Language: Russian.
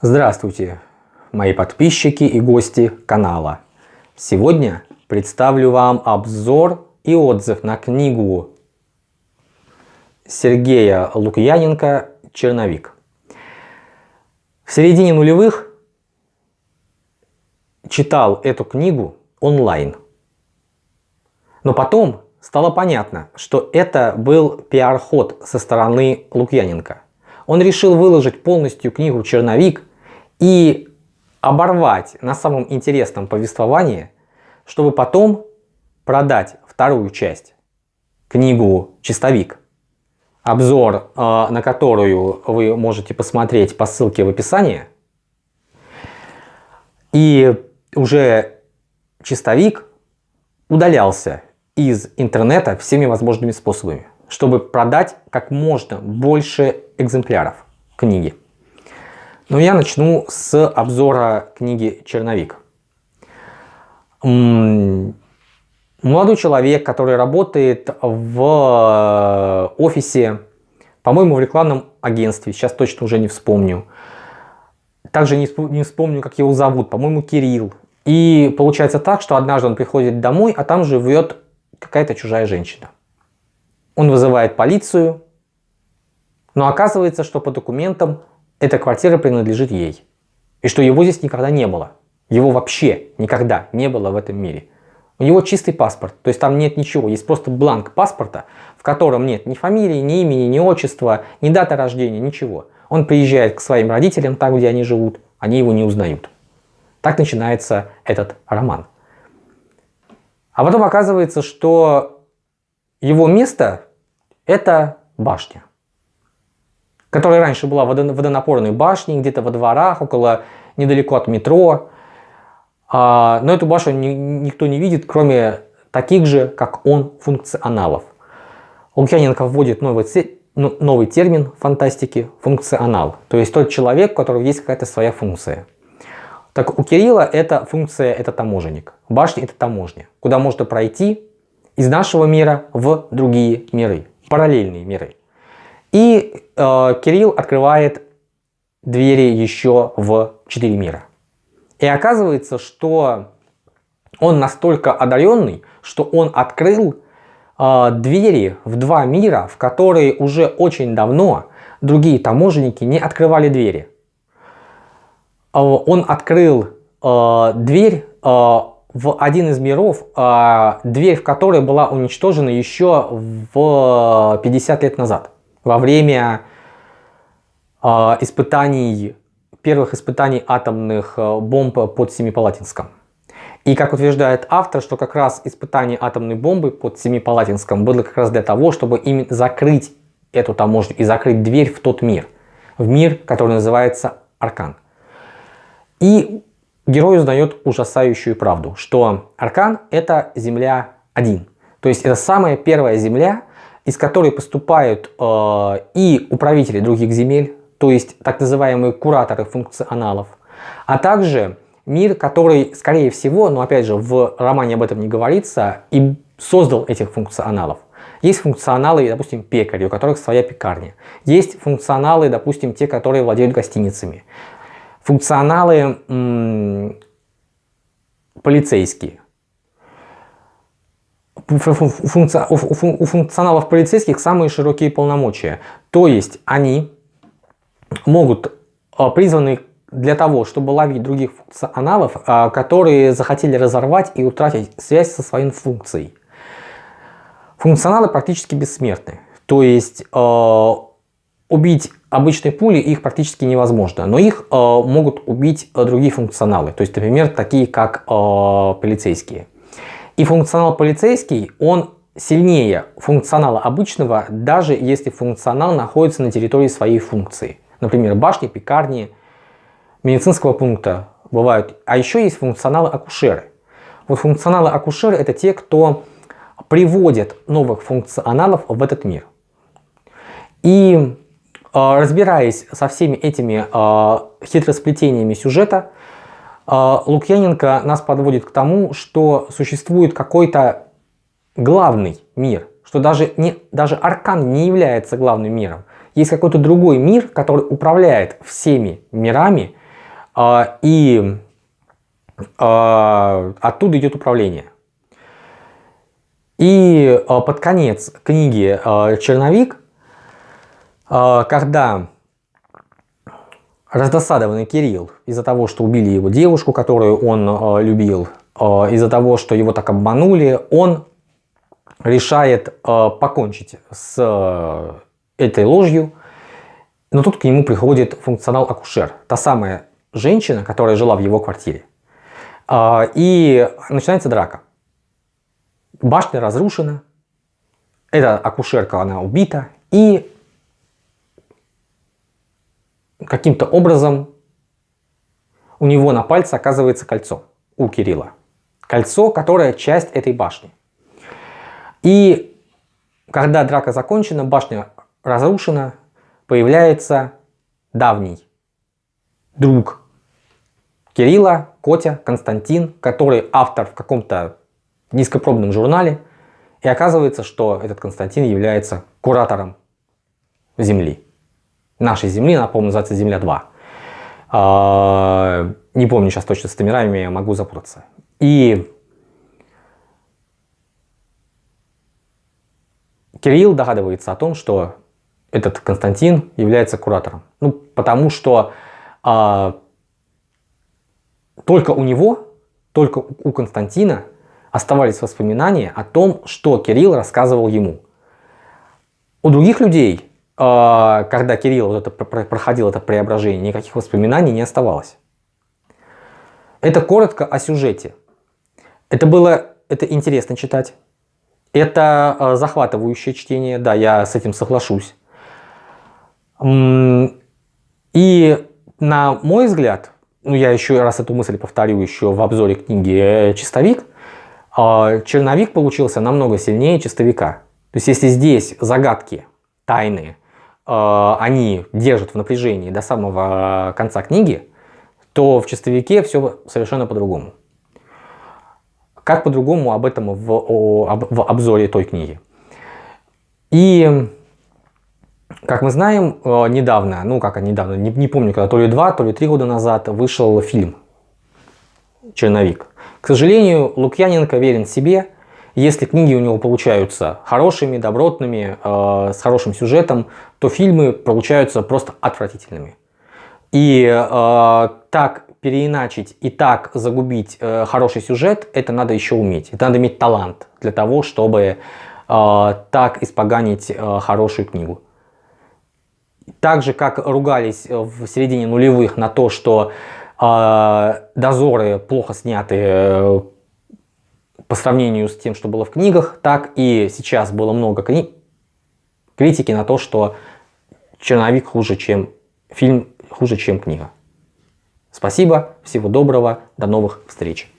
Здравствуйте, мои подписчики и гости канала. Сегодня представлю вам обзор и отзыв на книгу Сергея Лукьяненко «Черновик». В середине нулевых читал эту книгу онлайн. Но потом стало понятно, что это был пиар-ход со стороны Лукьяненко. Он решил выложить полностью книгу «Черновик» и оборвать на самом интересном повествовании, чтобы потом продать вторую часть, книгу «Чистовик», обзор э, на которую вы можете посмотреть по ссылке в описании. И уже «Чистовик» удалялся из интернета всеми возможными способами, чтобы продать как можно больше экземпляров книги. Но я начну с обзора книги «Черновик». Молодой человек, который работает в э, офисе, по-моему, в рекламном агентстве, сейчас точно уже не вспомню. Также не вспомню, как его зовут, по-моему, Кирилл. И получается так, что однажды он приходит домой, а там живет какая-то чужая женщина. Он вызывает полицию, но оказывается, что по документам эта квартира принадлежит ей. И что его здесь никогда не было. Его вообще никогда не было в этом мире. У него чистый паспорт, то есть там нет ничего, есть просто бланк паспорта, в котором нет ни фамилии, ни имени, ни отчества, ни даты рождения, ничего. Он приезжает к своим родителям, там, где они живут, они его не узнают. Так начинается этот роман. А потом оказывается, что его место это башня которая раньше была водонапорной башней, где-то во дворах, около, недалеко от метро. А, но эту башню никто не видит, кроме таких же, как он, функционалов. Лукьяненко вводит новый, ну, новый термин фантастики – функционал. То есть тот человек, у которого есть какая-то своя функция. Так у Кирилла эта функция – это таможенник. Башня – это таможня, куда можно пройти из нашего мира в другие миры, параллельные миры. И э, Кирилл открывает двери еще в четыре мира. И оказывается, что он настолько одаренный, что он открыл э, двери в два мира, в которые уже очень давно другие таможенники не открывали двери. Э, он открыл э, дверь э, в один из миров, э, дверь в которой была уничтожена еще в 50 лет назад во время э, испытаний, первых испытаний атомных э, бомб под Семипалатинском. И как утверждает автор, что как раз испытание атомной бомбы под Семипалатинском было как раз для того, чтобы именно закрыть эту таможню и закрыть дверь в тот мир. В мир, который называется Аркан. И герой узнает ужасающую правду, что Аркан это Земля 1. То есть это самая первая Земля, из которой поступают э, и управители других земель, то есть так называемые кураторы функционалов, а также мир, который, скорее всего, но опять же в романе об этом не говорится, и создал этих функционалов. Есть функционалы, допустим, пекари, у которых своя пекарня. Есть функционалы, допустим, те, которые владеют гостиницами. Функционалы полицейские у функционалов полицейских самые широкие полномочия. То есть они могут а, призваны для того, чтобы ловить других функционалов, а, которые захотели разорвать и утратить связь со своей функцией. Функционалы практически бессмертны. То есть а, убить обычной пули их практически невозможно, но их могут убить другие функционалы. То есть, например, такие как полицейские. И функционал полицейский, он сильнее функционала обычного, даже если функционал находится на территории своей функции. Например, башни, пекарни, медицинского пункта бывают. А еще есть функционалы акушеры. Вот функционалы акушеры это те, кто приводят новых функционалов в этот мир. И э, разбираясь со всеми этими э, хитросплетениями сюжета, а, Лукьяненко нас подводит к тому, что существует какой-то главный мир, что даже, не, даже Аркан не является главным миром. Есть какой-то другой мир, который управляет всеми мирами а, и а, оттуда идет управление. И под конец книги «Черновик», когда раздосадованный Кирилл из-за того, что убили его девушку, которую он любил, из-за того, что его так обманули, он решает покончить с этой ложью, но тут к нему приходит функционал-акушер, та самая женщина, которая жила в его квартире. А, и начинается драка. Башня разрушена, эта акушерка, она убита, и каким-то образом у него на пальце оказывается кольцо у Кирилла. Кольцо, которое часть этой башни. И когда драка закончена, башня разрушена, появляется давний друг Кирилла, Котя, Константин, который автор в каком-то низкопробном журнале. И оказывается, что этот Константин является куратором Земли. Нашей Земли, напомню, называется Земля-2. А, не помню сейчас точно с номерами, я могу запутаться. И Кирилл догадывается о том, что этот Константин является куратором. Ну, потому что а, только у него, только у Константина оставались воспоминания о том, что Кирилл рассказывал ему. У других людей, когда Кирилл вот это, проходил это преображение, никаких воспоминаний не оставалось. Это коротко о сюжете. Это было это интересно читать. Это а, захватывающее чтение, да, я с этим соглашусь. И на мой взгляд, ну я еще раз эту мысль повторю еще в обзоре книги «Чистовик», а, черновик получился намного сильнее чистовика. То есть если здесь загадки, тайны, а, они держат в напряжении до самого конца книги, то в чистовике все совершенно по-другому. Как по-другому об этом в, в обзоре той книги. И как мы знаем, э, недавно, ну как недавно, не, не помню, когда, то ли два, то ли три года назад вышел фильм «Черновик». К сожалению, Лукьяненко верен себе. Если книги у него получаются хорошими, добротными, э, с хорошим сюжетом, то фильмы получаются просто отвратительными. И э, так переиначить и так загубить э, хороший сюжет, это надо еще уметь. Это надо иметь талант для того, чтобы э, так испоганить э, хорошую книгу. Так же, как ругались в середине нулевых на то, что э, дозоры плохо сняты э, по сравнению с тем, что было в книгах, так и сейчас было много кни критики на то, что черновик хуже, чем фильм, хуже, чем книга. Спасибо, всего доброго, до новых встреч.